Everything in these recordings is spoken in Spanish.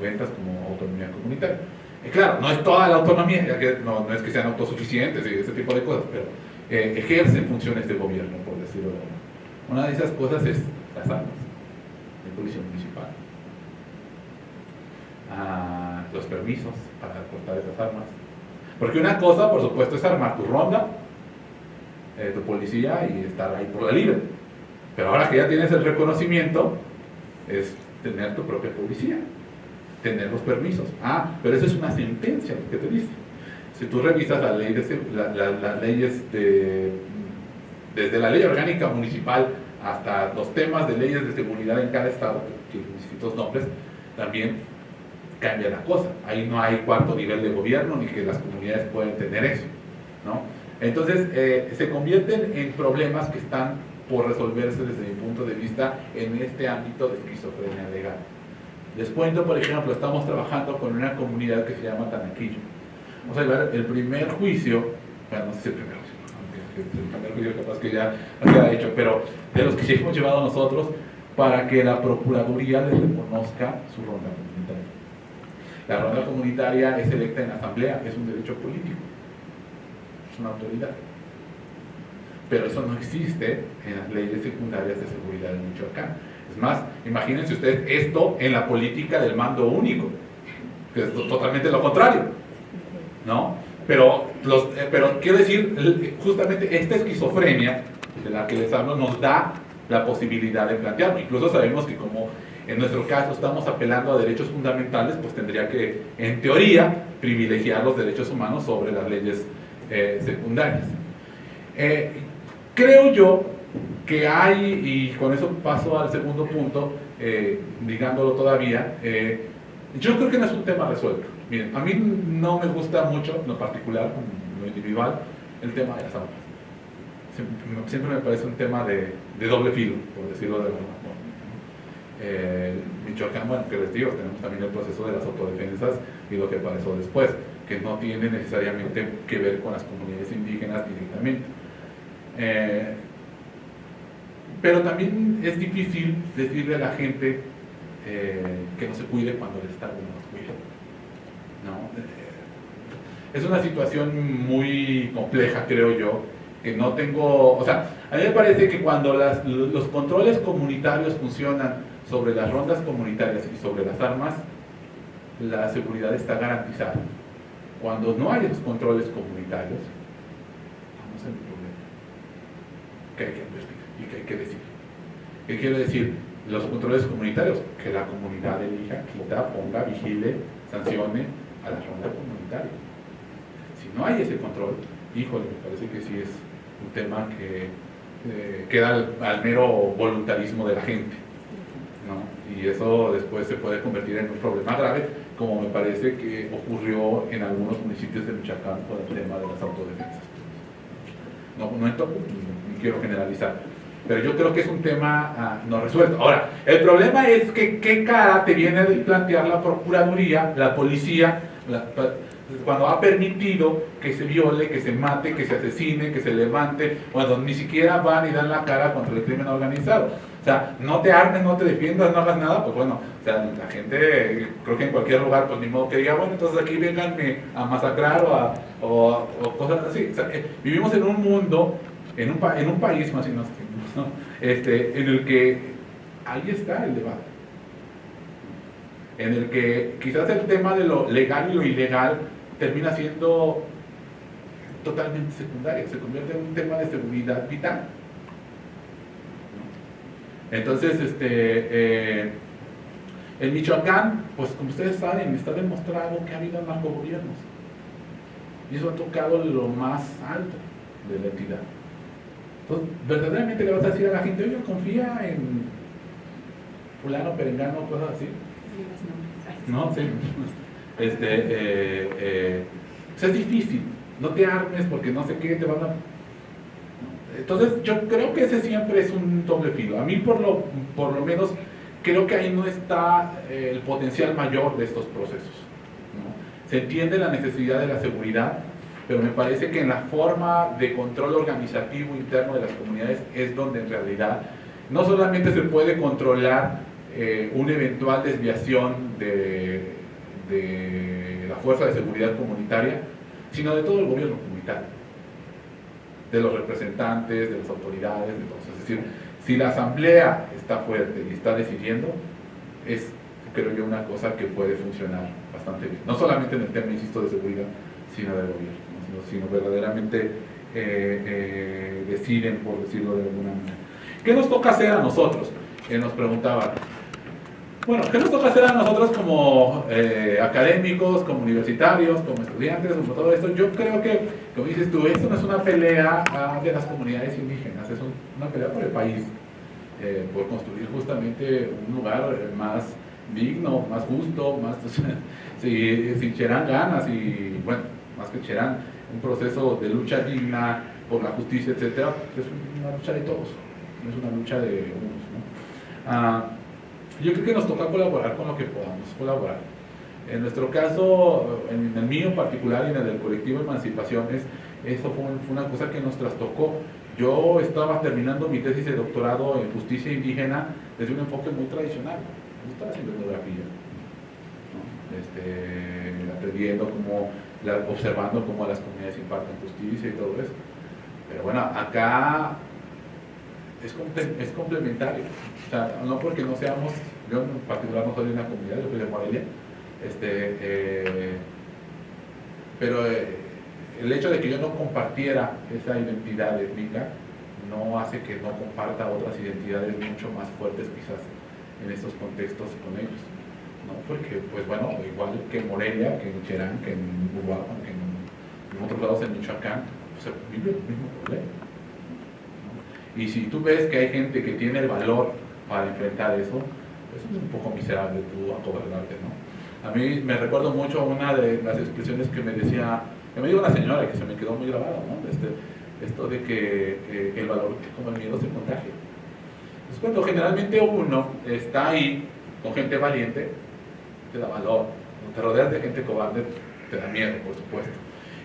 90 como autonomía comunitaria. Y claro, no es toda la autonomía, no, no es que sean autosuficientes y ese tipo de cosas, pero eh, ejercen funciones de gobierno, por decirlo Una de esas cosas es las armas, de policía municipal, ah, los permisos para cortar esas armas. Porque una cosa, por supuesto, es armar tu ronda, eh, tu policía y estar ahí por la libre. Pero ahora que ya tienes el reconocimiento, es tener tu propia policía, tener los permisos. Ah, pero eso es una sentencia que te dice. Si tú revisas las leyes, de, desde la ley orgánica municipal hasta los temas de leyes de seguridad en cada estado, que tienen distintos nombres, también cambia la cosa. Ahí no hay cuarto nivel de gobierno ni que las comunidades pueden tener eso. ¿no? Entonces, eh, se convierten en problemas que están por resolverse desde mi punto de vista en este ámbito de esquizofrenia legal. Les cuento, por ejemplo, estamos trabajando con una comunidad que se llama Tanaquillo. Vamos a ver el primer juicio, bueno, no sé si el primer juicio, el primer juicio capaz que ya se ha hecho, pero de los que sí hemos llevado nosotros para que la Procuraduría les reconozca su ronda comunitaria. La ronda comunitaria es electa en asamblea, es un derecho político, es una autoridad pero eso no existe en las leyes secundarias de seguridad en Michoacán. Es más, imagínense ustedes esto en la política del mando único, que es totalmente lo contrario, ¿no? Pero, los, eh, pero quiero decir, justamente esta esquizofrenia de la que les hablo nos da la posibilidad de plantearlo. Incluso sabemos que como en nuestro caso estamos apelando a derechos fundamentales, pues tendría que, en teoría, privilegiar los derechos humanos sobre las leyes eh, secundarias. Eh, Creo yo que hay, y con eso paso al segundo punto, eh, digándolo todavía, eh, yo creo que no es un tema resuelto. Miren, a mí no me gusta mucho, en lo particular, en lo individual, el tema de las armas. Siempre, me parece un tema de, doble filo, por decirlo de alguna forma. Eh, Michoacán, bueno, que les digo, tenemos también el proceso de las autodefensas y lo que pasó después, que no tiene necesariamente que ver con las comunidades indígenas directamente. Eh, pero también es difícil decirle a la gente eh, que no se cuide cuando el Estado no se cuida. ¿no? Eh, es una situación muy compleja, creo yo, que no tengo... O sea, a mí me parece que cuando los controles comunitarios funcionan sobre las rondas comunitarias y sobre las armas, la seguridad está garantizada. Cuando no hay esos controles comunitarios, que hay que investigar y que hay que decir. ¿Qué quiero decir? Los controles comunitarios, que la comunidad elija, quita, ponga, vigile, sancione a la ronda comunitaria. Si no hay ese control, híjole, me parece que sí es un tema que eh, queda al, mero voluntarismo de la gente. ¿no? Y eso después se puede convertir en un problema grave, como me parece que ocurrió en algunos municipios de Michoacán con el tema de las autodefensas. No, no todo, quiero generalizar. Pero yo creo que es un tema ah, no resuelto. Ahora, el problema es que qué cara te viene a plantear la Procuraduría, la policía, cuando ha permitido que se viole, que se mate, que se asesine, que se levante, cuando ni siquiera van y dan la cara contra el crimen organizado. O sea, no te armes, no te defiendas, no hagas nada, pues bueno, o sea, la gente, creo que en cualquier lugar, pues ni modo que diga, bueno, entonces aquí vengan a masacrar o, a, o, cosas así. O sea, eh, vivimos en un mundo en un, en un país más y ¿no? este, en el que ahí está el debate. En el que quizás el tema de lo legal y lo ilegal termina siendo totalmente secundario, se convierte en un tema de seguridad vital. Entonces, este, eh, en Michoacán, pues como ustedes saben, está demostrado que ha habido narcogobiernos. Y eso ha tocado lo más alto de la entidad. Entonces, verdaderamente le vas a decir a la gente, oye, confía en fulano, perengano, cosas así. No, sí. Este, eh, eh, pues es difícil. No te armes porque no sé qué te van a... Entonces, yo creo que ese siempre es un doble filo. A mí, por lo, por lo menos, creo que ahí no está eh, el potencial mayor de estos procesos. Se entiende la necesidad de la seguridad, pero me parece que en la forma de control organizativo interno de las comunidades es donde en realidad no solamente se puede controlar eh, una eventual desviación de, de la Fuerza de Seguridad Comunitaria, sino de todo el gobierno comunitario, de los representantes, de las autoridades, de todos. Es decir, si la asamblea está fuerte y está decidiendo, es, creo yo, una cosa que puede funcionar bastante bien. No solamente en el tema, insisto, de seguridad, sino del gobierno, sino, verdaderamente eh, eh, deciden, por decirlo de alguna manera. ¿Qué nos toca hacer a nosotros? Que nos preguntaban. Bueno, ¿qué nos toca hacer a nosotros como eh, académicos, como universitarios, como estudiantes, como todo esto? Yo creo que, como dices tú, esto no es una pelea ah, de las comunidades indígenas, es una pelea por el país, eh, por construir justamente un lugar más digno, más justo, más si, si ganas y, bueno, más que Cherán, un proceso de lucha digna por la justicia, etcétera, es una lucha de todos, no es una lucha de unos. ¿no? Ah, yo creo que nos toca colaborar con lo que podamos colaborar. En nuestro caso, en el mío en particular y en el del colectivo Emancipaciones, eso fue, una cosa que nos trastocó. Yo estaba terminando mi tesis de doctorado en justicia indígena desde un enfoque muy tradicional. Yo estaba haciendo etnografía, este, aprendiendo cómo, observando cómo las comunidades imparten justicia y todo eso. Pero bueno, acá es, es complementario. O sea, no porque no seamos, yo en particular no soy de una comunidad, yo soy de Morelia, este, eh, pero eh, el hecho de que yo no compartiera esa identidad étnica no hace que no comparta otras identidades mucho más fuertes quizás en estos contextos con ellos. ¿No? Porque, pues bueno, igual que en Morelia, que en Cherán, que en Uruguay, que en, otros lados en Michoacán, pues, vive el mismo problema. Y si tú ves que hay gente que tiene el valor para enfrentar eso, pues es un poco miserable tú acobardarte, ¿no? A mí me recuerdo mucho una de las expresiones que me decía, que me dijo una señora que se me quedó muy grabada, ¿no? Este, esto de que el valor como el miedo se contagia. Es cuando generalmente uno está ahí con gente valiente, te da valor. Cuando te rodeas de gente cobarde, te da miedo, por supuesto.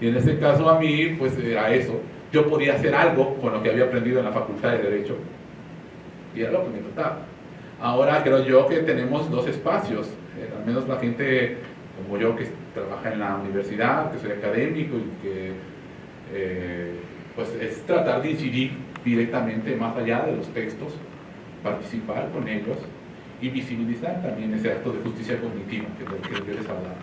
Y en este caso a mí, pues era eso yo podía hacer algo con lo que había aprendido en la Facultad de Derecho. Y era lo que me tocaba. Ahora creo yo que tenemos dos espacios, eh, al menos la gente como yo que trabaja en la universidad, que soy académico y que eh, pues es tratar de incidir directamente más allá de los textos, participar con ellos y visibilizar también ese acto de justicia cognitiva que, que yo les hablaba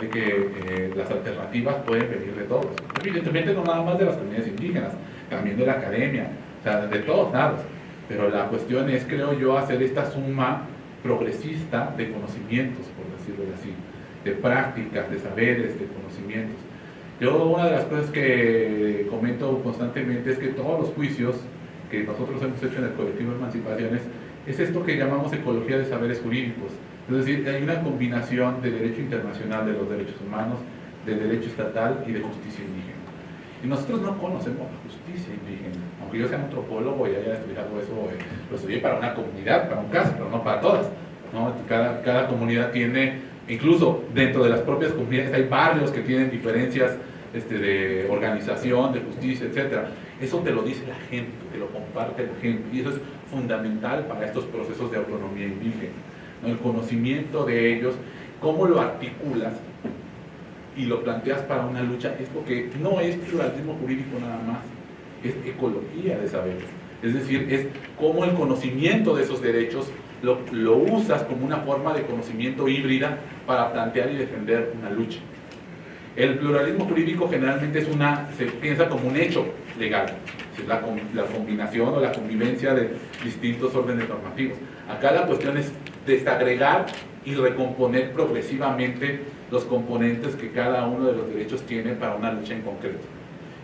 de que eh, las alternativas pueden venir de todos. Evidentemente no nada más de las comunidades indígenas, también de la academia, o sea, de todos lados. Pero la cuestión es, creo yo, hacer esta suma progresista de conocimientos, por decirlo así, de prácticas, de saberes, de conocimientos. Yo una de las cosas que comento constantemente es que todos los juicios que nosotros hemos hecho en el colectivo de Emancipaciones es esto que llamamos ecología de saberes jurídicos es decir, hay una combinación de derecho internacional de los derechos humanos, de derecho estatal y de justicia indígena. Y nosotros no conocemos la justicia indígena. Aunque yo sea antropólogo y haya estudiado eso, eh, lo estudié para una comunidad, para un caso, pero no para todas. ¿no? Cada, cada comunidad tiene, incluso dentro de las propias comunidades hay barrios que tienen diferencias este, de organización, de justicia, etc. Eso te lo dice la gente, te lo comparte la gente. Y eso es fundamental para estos procesos de autonomía indígena el conocimiento de ellos, cómo lo articulas y lo planteas para una lucha, es porque no es pluralismo jurídico nada más, es ecología de saberes. Es decir, es cómo el conocimiento de esos derechos lo, lo usas como una forma de conocimiento híbrida para plantear y defender una lucha. El pluralismo jurídico generalmente es una, se piensa como un hecho legal, es la, la combinación o la convivencia de distintos órdenes normativos. Acá la cuestión es desagregar y recomponer progresivamente los componentes que cada uno de los derechos tiene para una lucha en concreto.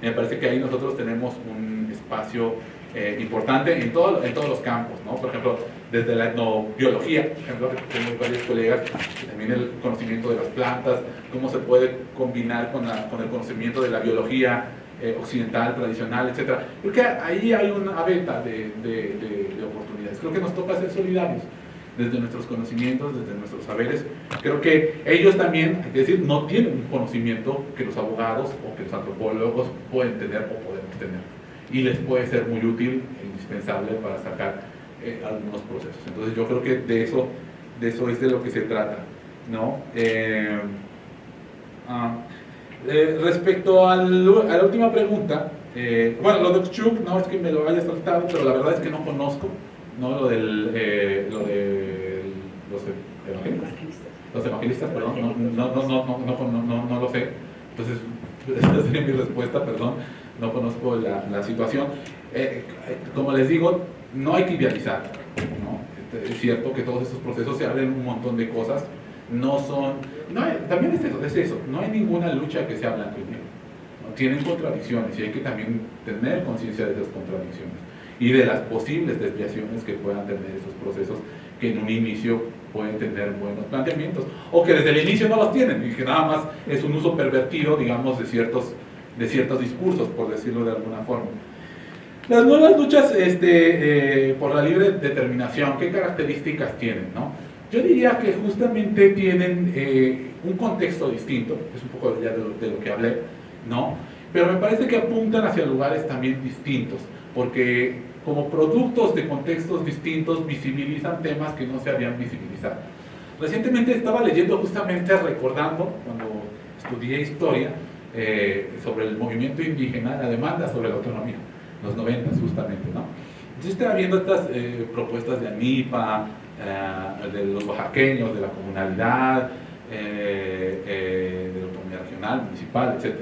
Me parece que ahí nosotros tenemos un espacio eh, importante en, todo, en todos los campos, ¿no? Por ejemplo, desde la etnobiología, por ejemplo, tenemos varios colegas, también el conocimiento de las plantas, cómo se puede combinar con, con el conocimiento de la biología eh, occidental, tradicional, etc. Creo que ahí hay una venta de, de, de oportunidades. Creo que nos toca ser solidarios desde nuestros conocimientos, desde nuestros saberes. Creo que ellos también, hay que decir, no tienen un conocimiento que los abogados o que los antropólogos pueden tener o podemos tener. Y les puede ser muy útil e indispensable para sacar eh, algunos procesos. Entonces yo creo que de eso, de eso es de lo que se trata. ¿no? Eh, ah, eh, respecto a la última pregunta, eh, bueno, lo de Chuk, no es que me lo haya saltado, pero la verdad es que no conozco, ¿no? Lo del, eh, lo de los evangelistas, los evangelistas, perdón, no, no, no, no, no, lo sé. Entonces, esa sería mi respuesta, perdón, no conozco la, la situación. como les digo, no hay que ¿no? Es cierto que todos estos procesos se abren un montón de cosas, no son, no también es eso, es eso, no hay ninguna lucha que sea blanco y negro, tienen contradicciones y hay que también tener conciencia de esas contradicciones y de las posibles desviaciones que puedan tener esos procesos que en un inicio pueden tener buenos planteamientos o que desde el inicio no los tienen y que nada más es un uso pervertido, digamos, de ciertos, de ciertos discursos, por decirlo de alguna forma. Las nuevas luchas este, eh, por la libre determinación, ¿qué características tienen? No? Yo diría que justamente tienen eh, un contexto distinto, es un poco ya de lo, que hablé, ¿no? Pero me parece que apuntan hacia lugares también distintos, porque como productos de contextos distintos visibilizan temas que no se habían visibilizado. Recientemente estaba leyendo justamente, recordando, cuando estudié historia, eh, sobre el movimiento indígena, la demanda sobre la autonomía, los 90 justamente, ¿no? Entonces estaba viendo estas eh, propuestas de ANIPA, eh, de los oaxaqueños, de la comunalidad, eh, eh, de la autonomía regional, municipal, etc.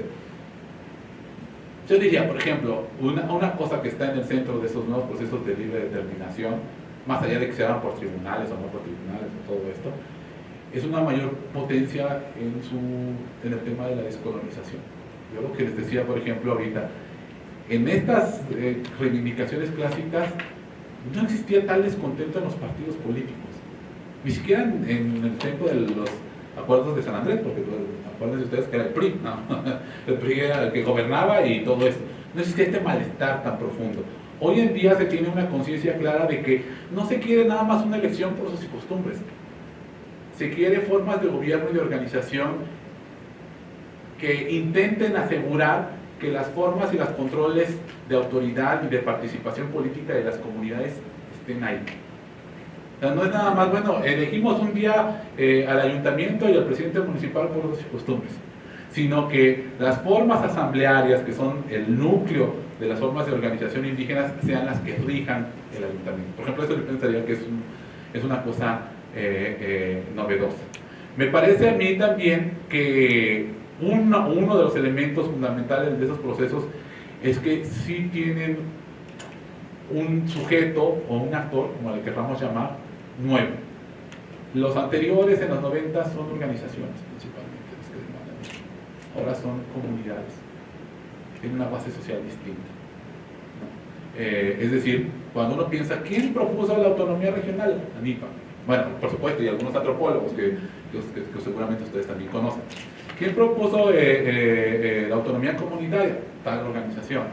Yo diría, por ejemplo, una, una, cosa que está en el centro de esos nuevos procesos de libre determinación, más allá de que se hagan por tribunales o no por tribunales o todo esto, es una mayor potencia en, su, en el tema de la descolonización. Yo lo que les decía, por ejemplo, ahorita, en estas reivindicaciones clásicas no existía tal descontento en los partidos políticos, ni siquiera en, el tiempo de los acuerdos de San Andrés, porque acuérdense ustedes que era el PRI, el PRI era el que gobernaba y todo esto. No existía este malestar tan profundo. Hoy en día se tiene una conciencia clara de que no se quiere nada más una elección por sus costumbres. Se quiere formas de gobierno y de organización que intenten asegurar que las formas y los controles de autoridad y de participación política de las comunidades estén ahí. no es nada más, bueno, elegimos un día eh, al ayuntamiento y al presidente municipal por sus costumbres, sino que las formas asamblearias, que son el núcleo de las formas de organización indígenas, sean las que rijan el ayuntamiento. Por ejemplo, eso yo pensaría que es, es una cosa eh, eh, novedosa. Me parece a mí también que uno, de los elementos fundamentales de esos procesos es que sí tienen un sujeto o un actor, como le querramos llamar, nuevo. Los anteriores en los 90 son organizaciones principalmente los que demandan Ahora son comunidades. Tienen una base social distinta. Eh, es decir, cuando uno piensa, ¿quién propuso la autonomía regional? ANIPA. Bueno, por supuesto, y algunos antropólogos que, que seguramente ustedes también conocen. ¿Quién propuso eh, eh, eh, la autonomía comunitaria? Tal organización.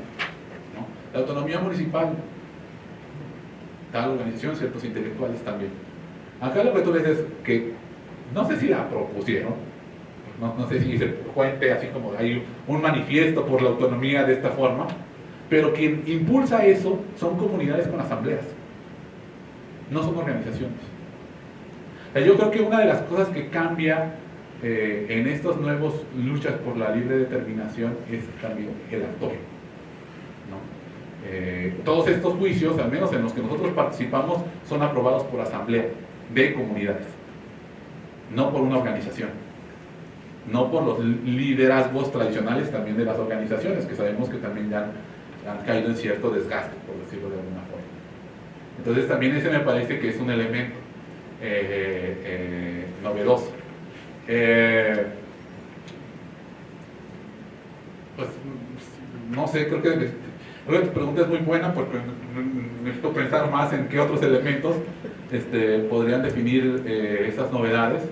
La autonomía municipal, tal organización, ciertos intelectuales también. Acá tú ves es que, no sé si la propusieron, no, sé si se cuente así como hay un manifiesto por la autonomía de esta forma, pero quien impulsa eso son comunidades con asambleas, no son organizaciones. yo creo que una de las cosas que cambia eh, en estas nuevas luchas por la libre determinación es también el actor. Eh, todos estos juicios, al menos en los que nosotros participamos, son aprobados por asamblea de comunidades, no por una organización, no por los liderazgos tradicionales también de las organizaciones, que sabemos que también ya han, caído en cierto desgaste, por decirlo de alguna forma. Entonces también ese me parece que es un elemento eh, novedoso. Eh, pues no sé, creo que, creo que tu pregunta es muy buena porque necesito pensar más en qué otros elementos este, podrían definir eh, esas novedades,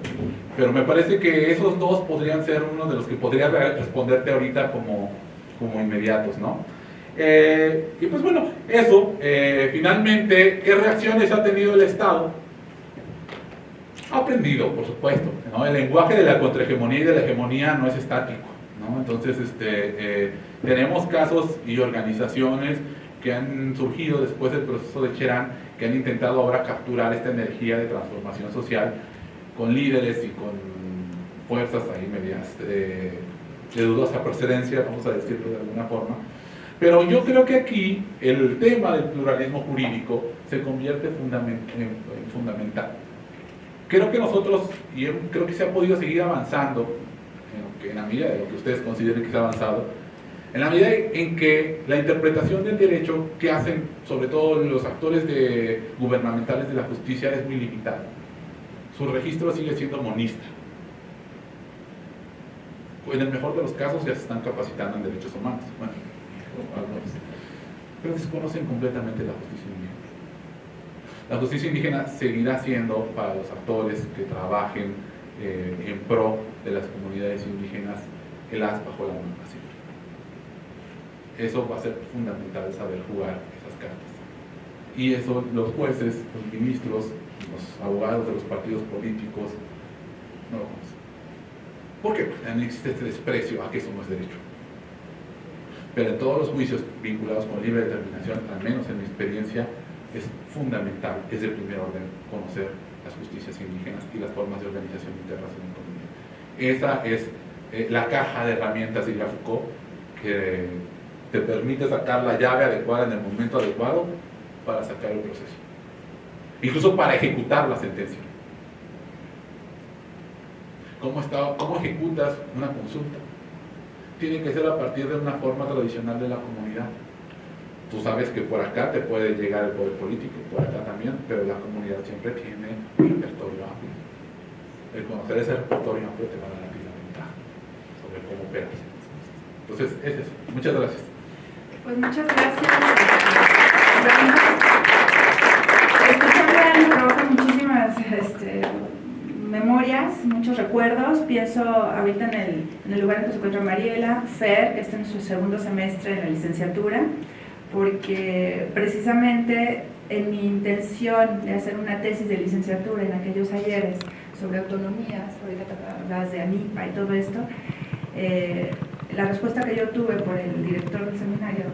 pero me parece que esos dos podrían ser uno de los que podría responderte ahorita como, como inmediatos, ¿no? Eh, y pues bueno, eso, finalmente, ¿qué reacciones ha tenido el Estado aprendido, por supuesto. El lenguaje de la contrahegemonía y de la hegemonía no es estático. Entonces, este, eh, tenemos casos y organizaciones que han surgido después del proceso de Cherán, que han intentado ahora capturar esta energía de transformación social con líderes y con fuerzas de, de dudosa procedencia, vamos a decirlo de alguna forma. Pero yo creo que aquí el tema del pluralismo jurídico se convierte en fundamental. Creo que nosotros, y creo que se ha podido seguir avanzando, en la medida de lo que ustedes consideren que se ha avanzado, en la medida en que la interpretación del derecho que hacen sobre todo los actores gubernamentales de la justicia es muy limitada. Su registro sigue siendo monista. En el mejor de los casos ya se están capacitando en derechos humanos. Bueno, pero desconocen completamente la justicia. La justicia indígena seguirá siendo para los actores que trabajen eh, en pro de las comunidades indígenas el as bajo la mano Eso va a ser fundamental saber jugar esas cartas. Y eso los jueces, los ministros, los abogados de los partidos políticos no lo conocen. ¿Por qué? Porque existe este desprecio a que eso no es derecho. Pero en todos los juicios vinculados con libre determinación, al menos en mi experiencia, es fundamental, es de primer orden conocer las justicias indígenas y las formas de organización internacional en comunidad. Esa es eh, la caja de herramientas de Foucault que te permite sacar la llave adecuada en el momento adecuado para sacar el proceso. Incluso para ejecutar la sentencia. ¿Cómo, está, cómo ejecutas una consulta? tiene que ser a partir de una forma tradicional de la comunidad. Tú sabes que por acá te puede llegar el poder político, por acá también, pero la comunidad siempre tiene un repertorio amplio. El conocer ese repertorio amplio te va a dar la ventaja sobre cómo operas. Entonces, es eso. Muchas gracias. Pues muchas gracias. Escuchando a muchísimas este, memorias, muchos recuerdos. Pienso ahorita en el, en el lugar en que se encuentra Mariela, Fer, que está en su segundo semestre de la licenciatura, porque precisamente en mi intención de hacer una tesis de licenciatura en aquellos ayeres sobre autonomías, ahorita hablas de ANIPA y todo esto, eh, la respuesta que yo tuve por el director del seminario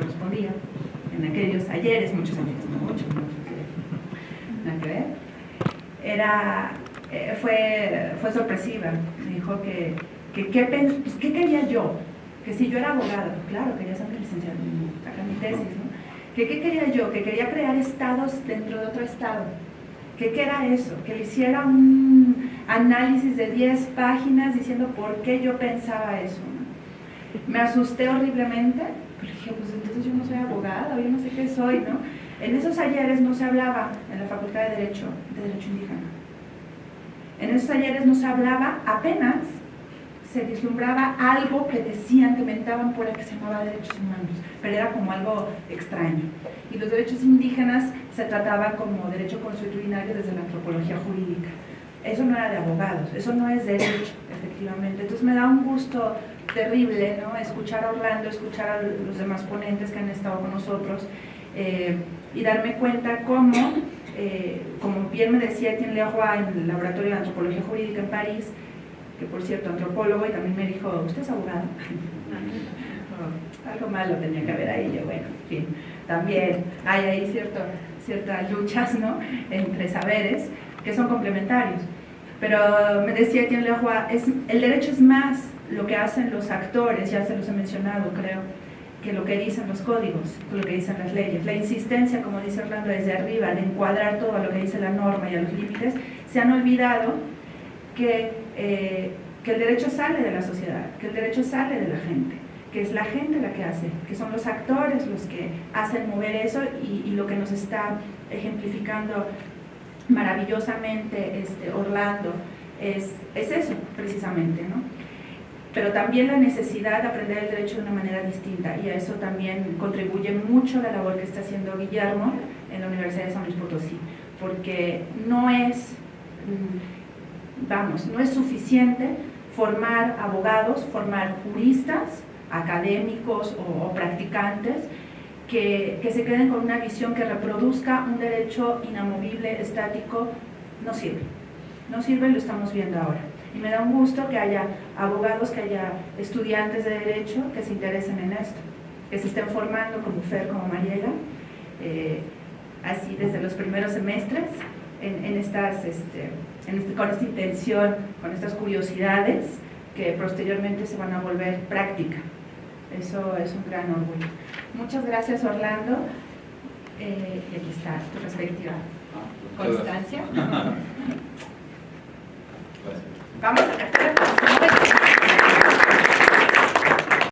respondía en aquellos ayeres, muchos años, no muchos, muchos, que ver, era eh, fue, fue sorpresiva. Me dijo que, que, pues, ¿qué quería yo? Que si yo era abogada, claro, quería ser licenciada, tesis, ¿no? Que qué quería yo? Que quería crear estados dentro de otro estado. ¿Qué, ¿Qué era eso? Que le hiciera un análisis de 10 páginas diciendo por qué yo pensaba eso. Me asusté horriblemente, pero dije, pues entonces yo no soy abogada, yo no sé qué soy, ¿no? En esos ayeres no se hablaba en la Facultad de Derecho, de Derecho Indígena en esos talleres nos hablaba apenas, se vislumbraba algo que decían, que mentaban por que se llamaba derechos humanos, pero era como algo extraño. Y los derechos indígenas se trataba como derecho consuetudinario desde la antropología jurídica. Eso no era de abogados, eso no es derecho, efectivamente. Entonces me da un gusto terrible ¿no? escuchar a Orlando, escuchar a los demás ponentes que han estado con nosotros eh, y darme cuenta cómo eh, como bien me decía Etienne Leroy en el Laboratorio de Antropología Jurídica en París, que por cierto antropólogo, y también me dijo, ¿usted es abogado? algo malo tenía que haber ahí, yo bueno, en fin, también hay ahí cierto, ciertas luchas ¿no? entre saberes que son complementarios. Pero me decía Etienne Leroy, es, el derecho es más lo que hacen los actores, ya se los he mencionado creo, que lo que dicen los códigos, lo que dicen las leyes. La insistencia, como dice Orlando, desde arriba, de encuadrar todo a lo que dice la norma y a los límites, se han olvidado que, eh, que el derecho sale de la sociedad, que el derecho sale de la gente, que es la gente la que hace, que son los actores los que hacen mover eso y, lo que nos está ejemplificando maravillosamente este, Orlando es, es eso precisamente, ¿no? pero también la necesidad de aprender el derecho de una manera distinta y a eso también contribuye mucho la labor que está haciendo Guillermo en la Universidad de San Luis Potosí, porque no es, mm, vamos, no es suficiente formar abogados, formar juristas, académicos o, practicantes, que, que, se queden con una visión que reproduzca un derecho inamovible, estático, no sirve. No sirve lo estamos viendo ahora. Y me da un gusto que haya abogados, que haya estudiantes de Derecho que se interesen en esto, que se estén formando como Fer, como Mariela, eh, así desde los primeros semestres en, en estas, este, en este- con esta intención, con estas curiosidades que posteriormente se van a volver práctica. Eso es un gran orgullo. Muchas gracias Orlando. Eh, y aquí está tu respectiva constancia. Vamos a hacer